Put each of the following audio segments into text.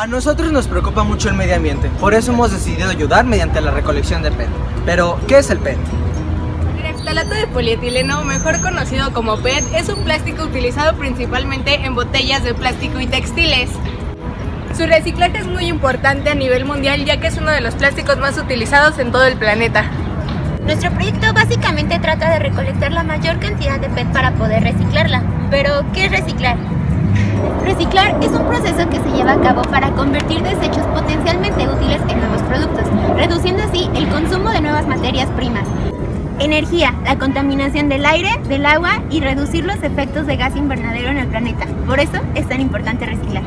A nosotros nos preocupa mucho el medio ambiente, por eso hemos decidido ayudar mediante la recolección de PET. Pero, ¿qué es el PET? El Phtalato de polietileno, mejor conocido como PET, es un plástico utilizado principalmente en botellas de plástico y textiles. Su reciclaje es muy importante a nivel mundial ya que es uno de los plásticos más utilizados en todo el planeta. Nuestro proyecto básicamente trata de recolectar la mayor cantidad de PET para poder reciclarla. Pero, ¿qué es reciclar? Reciclar es un proceso que se lleva a cabo para convertir desechos potencialmente útiles en nuevos productos, reduciendo así el consumo de nuevas materias primas. Energía, la contaminación del aire, del agua y reducir los efectos de gas invernadero en el planeta. Por eso es tan importante reciclar.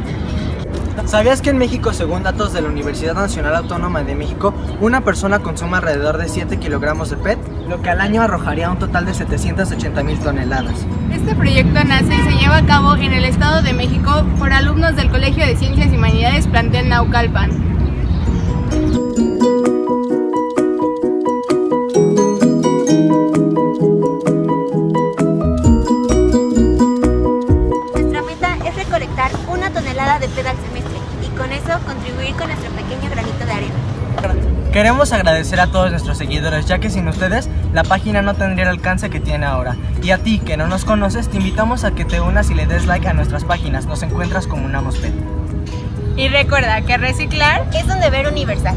¿Sabías que en México, según datos de la Universidad Nacional Autónoma de México, una persona consume alrededor de 7 kilogramos de PET, lo que al año arrojaría un total de 780 mil toneladas? Este proyecto nace y se lleva a cabo en el Estado de México por alumnos del Colegio de Ciencias y Humanidades Plantel Naucalpan. Nuestra meta es recolectar una tonelada de PET al semestre con eso contribuir con nuestro pequeño granito de arena. Queremos agradecer a todos nuestros seguidores, ya que sin ustedes la página no tendría el alcance que tiene ahora. Y a ti, que no nos conoces, te invitamos a que te unas y le des like a nuestras páginas. Nos encuentras como Unamos PET. Y recuerda que reciclar Es un deber universal.